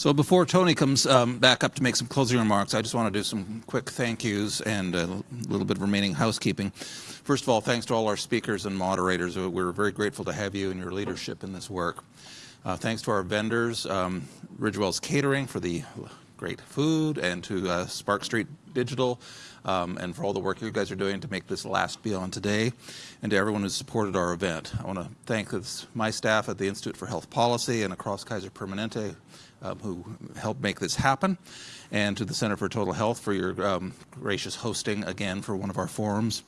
So before Tony comes um, back up to make some closing remarks, I just want to do some quick thank yous and a little bit of remaining housekeeping. First of all, thanks to all our speakers and moderators. We're very grateful to have you and your leadership in this work. Uh, thanks to our vendors, um, Ridgewell's Catering for the great food, and to uh, Spark Street Digital, um, and for all the work you guys are doing to make this last beyond today, and to everyone who supported our event. I want to thank this, my staff at the Institute for Health Policy and across Kaiser Permanente um, who helped make this happen, and to the Center for Total Health for your um, gracious hosting again for one of our forums.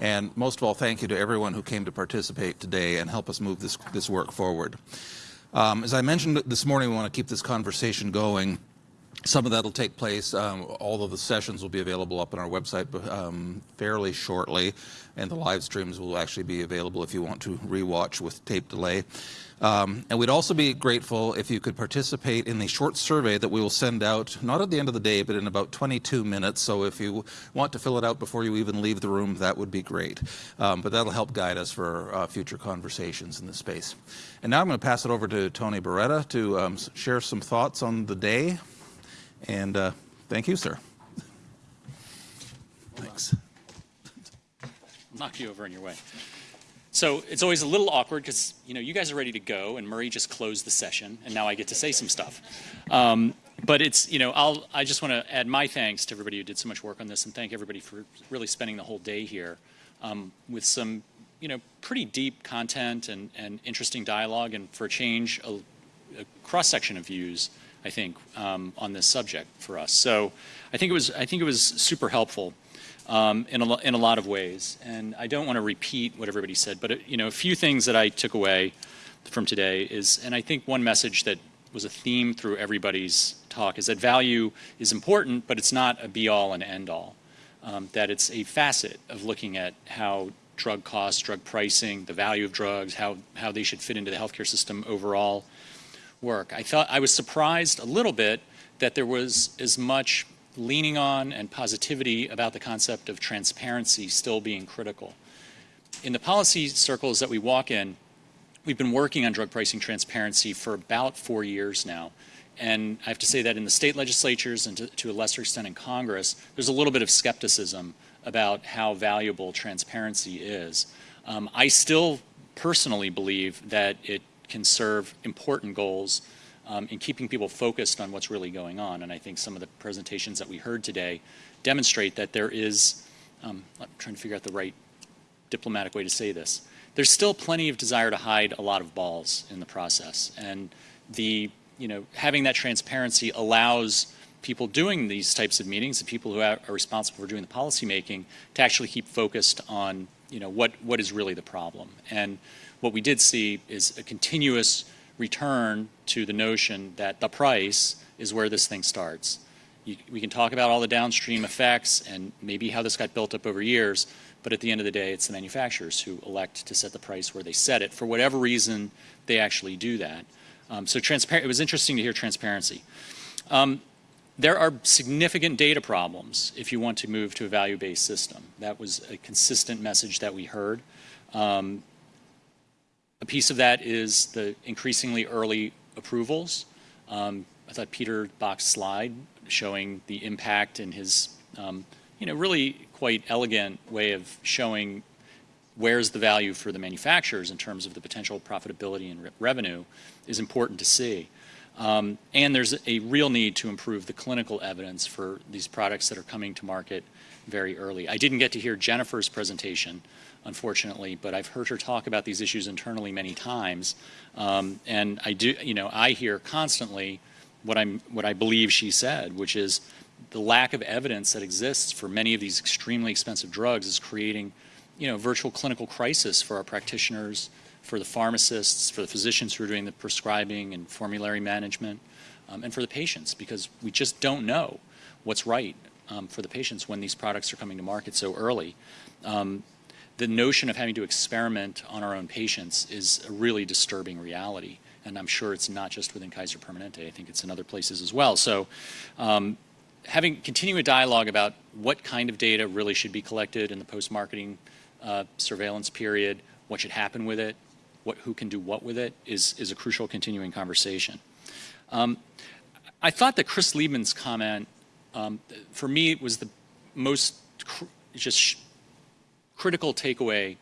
And most of all, thank you to everyone who came to participate today and help us move this, this work forward. Um, as I mentioned this morning, we want to keep this conversation going. Some of that will take place, um, all of the sessions will be available up on our website um, fairly shortly, and the live streams will actually be available if you want to rewatch with tape delay. Um, and we'd also be grateful if you could participate in the short survey that we will send out, not at the end of the day, but in about 22 minutes. So if you want to fill it out before you even leave the room, that would be great. Um, but that'll help guide us for uh, future conversations in this space. And now I'm going to pass it over to Tony Barrueta to um, share some thoughts on the day. And uh, thank you, sir. Thanks. knock you over in your way. So it's always a little awkward because you know you guys are ready to go, and Murray just closed the session, and now I get to say some stuff. Um, but it's you know I'll I just want to add my thanks to everybody who did so much work on this, and thank everybody for really spending the whole day here um, with some you know pretty deep content and and interesting dialogue, and for a change a, a cross section of views I think, um, on this subject for us. So I think it was, I think it was super helpful um, in, a, in a lot of ways. And I don't want to repeat what everybody said, but, uh, you know, a few things that I took away from today is, and I think one message that was a theme through everybody's talk is that value is important, but it's not a be-all and end-all. Um, that it's a facet of looking at how drug costs, drug pricing, the value of drugs, how, how they should fit into the healthcare system overall, work. I thought I was surprised a little bit that there was as much leaning on and positivity about the concept of transparency still being critical. In the policy circles that we walk in, we've been working on drug pricing transparency for about four years now. And I have to say that in the state legislatures and to, to a lesser extent in Congress, there's a little bit of skepticism about how valuable transparency is. Um, I still personally believe that it can serve important goals um, in keeping people focused on what's really going on. And I think some of the presentations that we heard today demonstrate that there is, um, I'm trying to figure out the right diplomatic way to say this, there's still plenty of desire to hide a lot of balls in the process. And the, you know, having that transparency allows people doing these types of meetings, the people who are responsible for doing the policy making, to actually keep focused on, you know, what, what is really the problem. And what we did see is a continuous return to the notion that the price is where this thing starts. You, we can talk about all the downstream effects and maybe how this got built up over years, but at the end of the day, it's the manufacturers who elect to set the price where they set it. For whatever reason, they actually do that. Um, so transparent, it was interesting to hear transparency. Um, there are significant data problems if you want to move to a value-based system. That was a consistent message that we heard. Um, a piece of that is the increasingly early approvals. Um, I thought Peter Bach's slide showing the impact in his, um, you know, really quite elegant way of showing where's the value for the manufacturers in terms of the potential profitability and re revenue is important to see. Um, and there's a real need to improve the clinical evidence for these products that are coming to market very early. I didn't get to hear Jennifer's presentation, unfortunately, but I've heard her talk about these issues internally many times. Um, and I do, you know, I hear constantly what I'm, what I believe she said, which is the lack of evidence that exists for many of these extremely expensive drugs is creating, you know, virtual clinical crisis for our practitioners, for the pharmacists, for the physicians who are doing the prescribing and formulary management, um, and for the patients, because we just don't know what's right um, for the patients when these products are coming to market so early. Um, the notion of having to experiment on our own patients is a really disturbing reality. And I'm sure it's not just within Kaiser Permanente. I think it's in other places as well. So um, having continuing a dialogue about what kind of data really should be collected in the post-marketing uh, surveillance period, what should happen with it, what, who can do what with it, is, is a crucial continuing conversation. Um, I thought that Chris Liebman's comment, um, for me, was the most just critical takeaway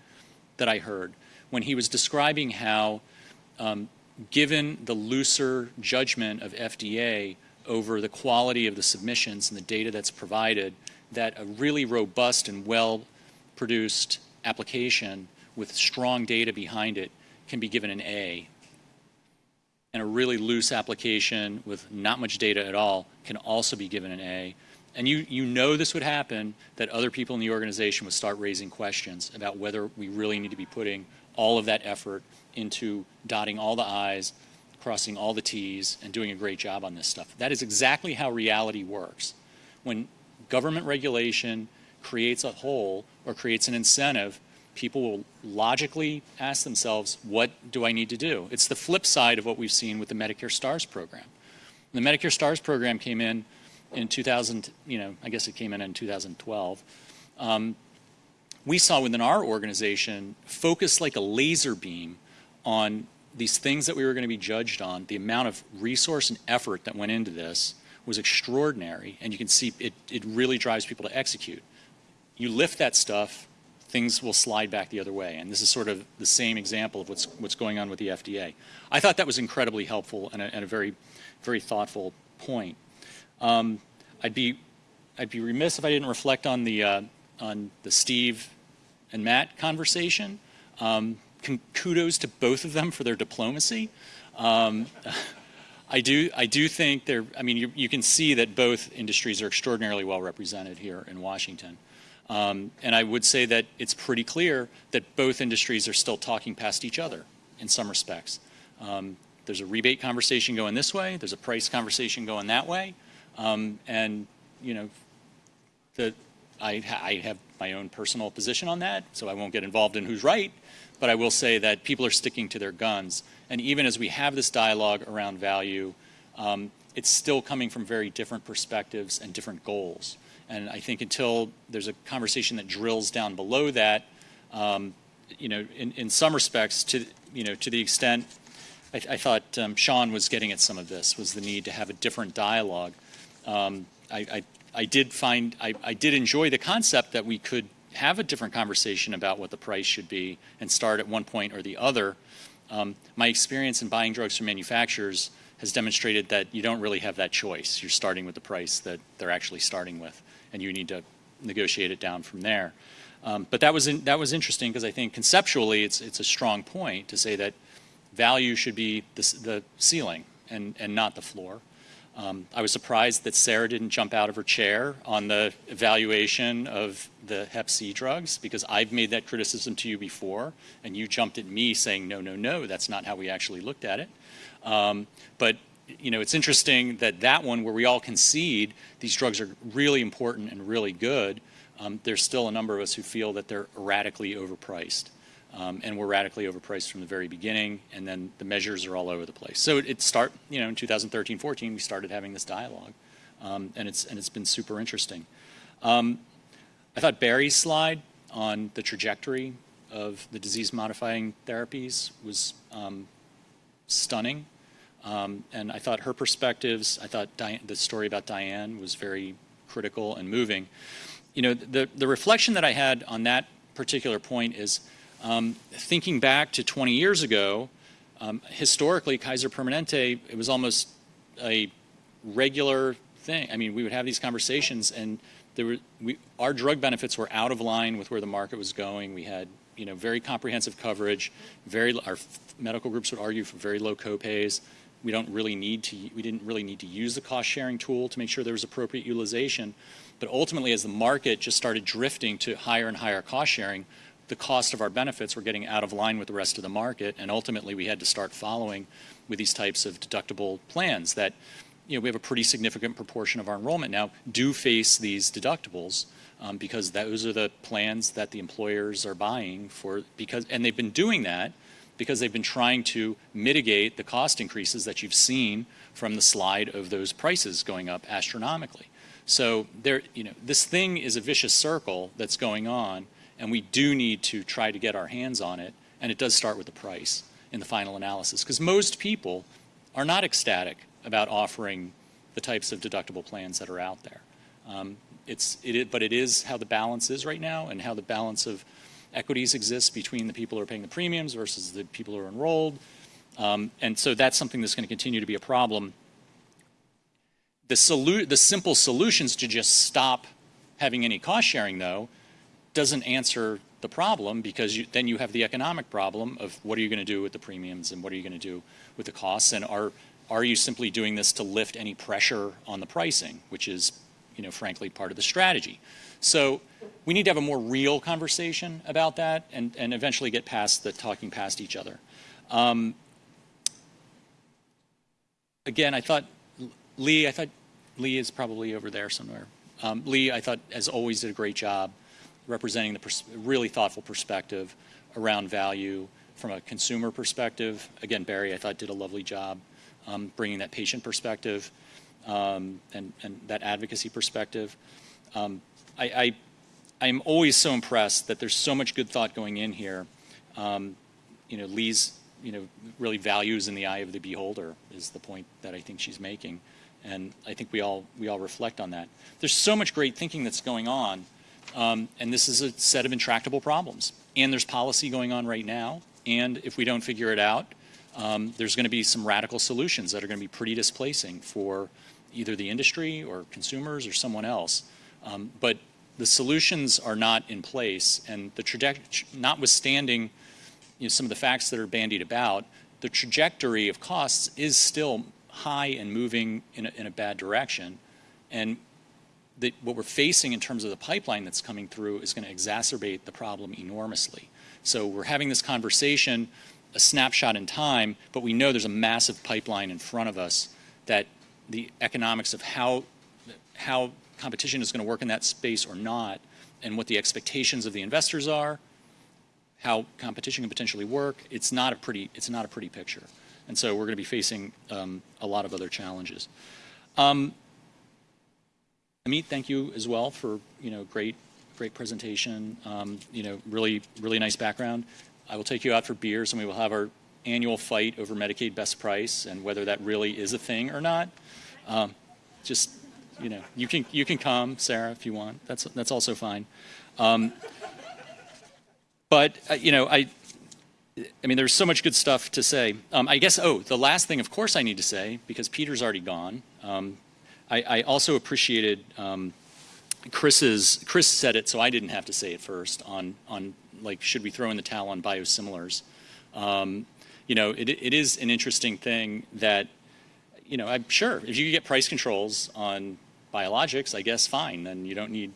that I heard when he was describing how, um, given the looser judgment of FDA over the quality of the submissions and the data that's provided, that a really robust and well produced application with strong data behind it can be given an A. And a really loose application with not much data at all can also be given an A. And you, you know this would happen, that other people in the organization would start raising questions about whether we really need to be putting all of that effort into dotting all the I's, crossing all the T's, and doing a great job on this stuff. That is exactly how reality works. When government regulation creates a hole or creates an incentive, people will logically ask themselves, what do I need to do? It's the flip side of what we've seen with the Medicare STARS program. The Medicare STARS program came in in 2000, you know, I guess it came in in 2012. Um, we saw within our organization focus like a laser beam on these things that we were going to be judged on. The amount of resource and effort that went into this was extraordinary, and you can see it, it really drives people to execute. You lift that stuff, things will slide back the other way. And this is sort of the same example of what's, what's going on with the FDA. I thought that was incredibly helpful and a, and a very, very thoughtful point. Um, I'd, be, I'd be remiss if I didn't reflect on the, uh, on the Steve and Matt conversation. Um, kudos to both of them for their diplomacy. Um, I do, I do think there, I mean, you, you, can see that both industries are extraordinarily well represented here in Washington. Um, and I would say that it's pretty clear that both industries are still talking past each other in some respects. Um, there's a rebate conversation going this way, there's a price conversation going that way. Um, and, you know, the, I, I have my own personal position on that, so I won't get involved in who's right. But I will say that people are sticking to their guns. And even as we have this dialogue around value, um, it's still coming from very different perspectives and different goals. And I think until there's a conversation that drills down below that, um, you know, in, in some respects, to you know, to the extent I, I thought um, Sean was getting at some of this was the need to have a different dialogue. Um, I, I, I, did find I, I did enjoy the concept that we could have a different conversation about what the price should be and start at one point or the other. Um, my experience in buying drugs from manufacturers has demonstrated that you don't really have that choice. You're starting with the price that they're actually starting with, and you need to negotiate it down from there. Um, but that was in, that was interesting because I think conceptually it's it's a strong point to say that value should be the, the ceiling and and not the floor. Um, I was surprised that Sarah didn't jump out of her chair on the evaluation of the Hep C drugs because I've made that criticism to you before, and you jumped at me saying, no, no, no, that's not how we actually looked at it. Um, but you know, it's interesting that that one where we all concede these drugs are really important and really good, um, there's still a number of us who feel that they're erratically overpriced. Um, and were radically overpriced from the very beginning, and then the measures are all over the place. So it, it start, you know, in 2013, 14, we started having this dialogue, um, and it's and it's been super interesting. Um, I thought Bari's slide on the trajectory of the disease-modifying therapies was um, stunning, um, and I thought her perspectives. I thought the story about Diane was very critical and moving. You know, the the reflection that I had on that particular point is um, thinking back to 20 years ago, um, historically, Kaiser Permanente, it was almost a regular thing. I mean, we would have these conversations, and there were, we, our drug benefits were out of line with where the market was going. We had, you know, very comprehensive coverage. Very, our medical groups would argue for very low copays. We don't really need to. We didn't really need to use the cost sharing tool to make sure there was appropriate utilization. But ultimately, as the market just started drifting to higher and higher cost sharing, the cost of our benefits were getting out of line with the rest of the market, and ultimately we had to start following with these types of deductible plans that, you know, we have a pretty significant proportion of our enrollment now do face these deductibles um, because those are the plans that the employers are buying for because, and they've been doing that because they've been trying to mitigate the cost increases that you've seen from the slide of those prices going up astronomically. So there, you know, this thing is a vicious circle that's going on and we do need to try to get our hands on it, and it does start with the price in the final analysis, because most people are not ecstatic about offering the types of deductible plans that are out there. Um, it's, it, but it is how the balance is right now and how the balance of equities exists between the people who are paying the premiums versus the people who are enrolled. Um, and so that's something that's going to continue to be a problem. The, the simple solutions to just stop having any cost sharing, though, doesn't answer the problem because you, then you have the economic problem of what are you going to do with the premiums and what are you going to do with the costs and are are you simply doing this to lift any pressure on the pricing, which is, you know, frankly part of the strategy. So we need to have a more real conversation about that and, and eventually get past the talking past each other. Um, again, I thought Lee, I thought Lee is probably over there somewhere. Um, Lee, I thought, as always, did a great job representing the really thoughtful perspective around value from a consumer perspective. Again, Bari, I thought, did a lovely job um, bringing that patient perspective um, and, and that advocacy perspective. Um, I, I, am always so impressed that there's so much good thought going in here. Um, you know, Lee's, you know, really values in the eye of the beholder is the point that I think she's making. And I think we all, we all reflect on that. There's so much great thinking that's going on, um, and this is a set of intractable problems. And there's policy going on right now, and if we don't figure it out, um, there's going to be some radical solutions that are going to be pretty displacing for either the industry or consumers or someone else. Um, but the solutions are not in place, and the trajectory, notwithstanding you know, some of the facts that are bandied about, the trajectory of costs is still high and moving in a, in a bad direction. And the, what we're facing in terms of the pipeline that's coming through is going to exacerbate the problem enormously. So we're having this conversation, a snapshot in time, but we know there's a massive pipeline in front of us that the economics of how, how competition is going to work in that space or not, and what the expectations of the investors are, how competition can potentially work, it's not a pretty, it's not a pretty picture. And so we're going to be facing um, a lot of other challenges. Um, Amit, thank you as well for you know great great presentation. Um, you know, really really nice background. I will take you out for beers, and we will have our annual fight over Medicaid best price and whether that really is a thing or not. Um, just you know, you can you can come, Sarah, if you want. That's that's also fine. Um, but uh, you know, I I mean, there's so much good stuff to say. Um, I guess, oh, the last thing, of course, I need to say, because Peter's already gone. Um, I, I, also appreciated um, Chris's, Chris said it, so I didn't have to say it first, on, on like, should we throw in the towel on biosimilars? Um, you know, it, it is an interesting thing that, you know, I'm sure if you get price controls on biologics, I guess fine, then you don't need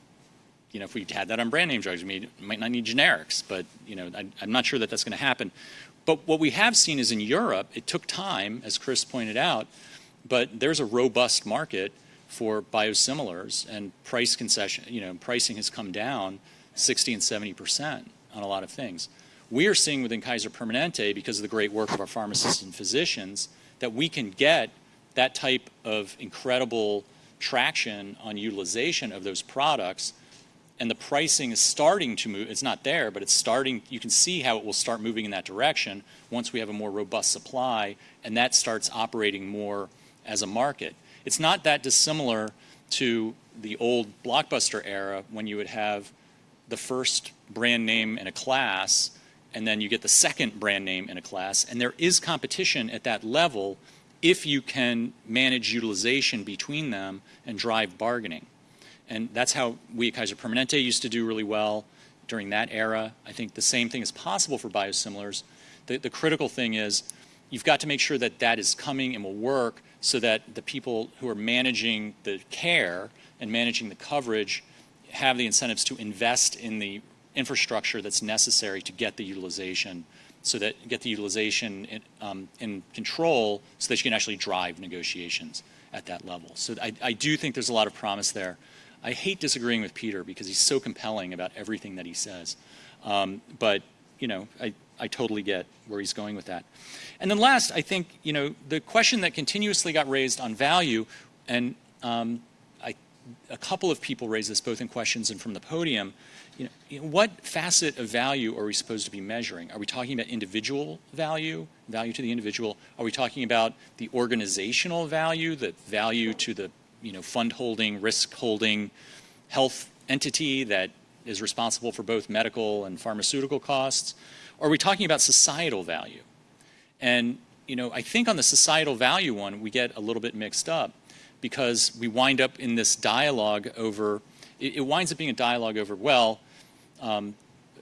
you know, if we had that on brand name drugs, we might not need generics, but, you know, I, am not sure that that's going to happen. But what we have seen is in Europe, it took time, as Chris pointed out, but there's a robust market for biosimilars and price concession, you know, pricing has come down 60 and 70 percent on a lot of things. We are seeing within Kaiser Permanente, because of the great work of our pharmacists and physicians, that we can get that type of incredible traction on utilization of those products and the pricing is starting to move. It's not there, but it's starting. You can see how it will start moving in that direction once we have a more robust supply, and that starts operating more as a market. It's not that dissimilar to the old blockbuster era when you would have the first brand name in a class, and then you get the second brand name in a class, and there is competition at that level if you can manage utilization between them and drive bargaining. And that's how we at Kaiser Permanente used to do really well during that era. I think the same thing is possible for biosimilars. The, the critical thing is you've got to make sure that that is coming and will work so that the people who are managing the care and managing the coverage have the incentives to invest in the infrastructure that's necessary to get the utilization so that get the utilization in, um, in control so that you can actually drive negotiations at that level. So I, I do think there's a lot of promise there. I hate disagreeing with Peter because he's so compelling about everything that he says. Um, but, you know, I, I totally get where he's going with that. And then last, I think, you know, the question that continuously got raised on value, and um, I, a couple of people raised this both in questions and from the podium. You know, what facet of value are we supposed to be measuring? Are we talking about individual value, value to the individual? Are we talking about the organizational value, the value to the you know, fund holding, risk holding health entity that is responsible for both medical and pharmaceutical costs? Or are we talking about societal value? And you know, I think on the societal value one, we get a little bit mixed up because we wind up in this dialogue over, it, it winds up being a dialogue over, well, um,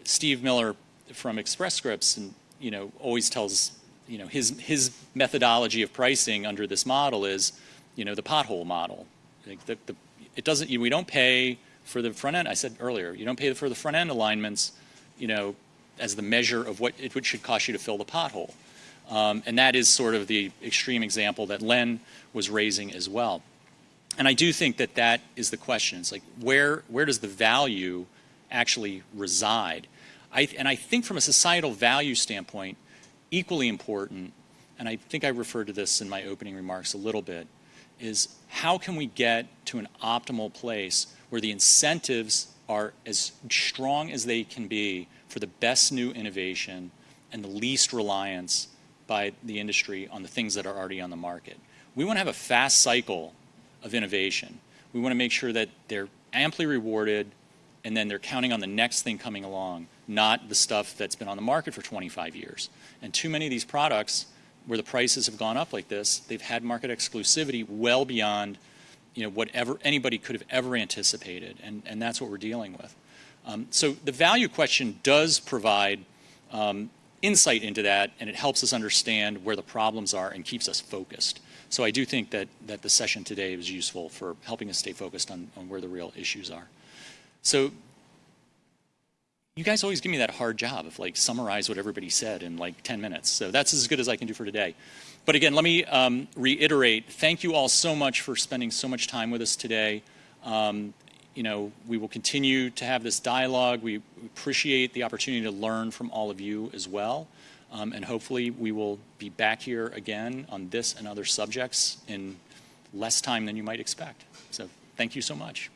Steve Miller from Express Scripts and, you know, always tells, you know, his, his methodology of pricing under this model is, you know, the pothole model. Like the, the, it doesn't, you, we don't pay for the front end, I said earlier, you don't pay for the front end alignments, you know, as the measure of what it should cost you to fill the pothole. Um, and that is sort of the extreme example that Len was raising as well. And I do think that that is the question. It's like, where, where does the value actually reside? I, and I think from a societal value standpoint, equally important, and I think I referred to this in my opening remarks a little bit, is how can we get to an optimal place where the incentives are as strong as they can be for the best new innovation and the least reliance by the industry on the things that are already on the market. We want to have a fast cycle of innovation. We want to make sure that they're amply rewarded and then they're counting on the next thing coming along, not the stuff that's been on the market for 25 years. And too many of these products where the prices have gone up like this, they've had market exclusivity well beyond you know, whatever anybody could have ever anticipated, and, and that's what we're dealing with. Um, so the value question does provide um, insight into that, and it helps us understand where the problems are and keeps us focused. So I do think that, that the session today was useful for helping us stay focused on, on where the real issues are. So you guys always give me that hard job of like summarize what everybody said in like 10 minutes. So that's as good as I can do for today. But again, let me um, reiterate, thank you all so much for spending so much time with us today. Um, you know, we will continue to have this dialogue. We appreciate the opportunity to learn from all of you as well. Um, and hopefully we will be back here again on this and other subjects in less time than you might expect. So thank you so much.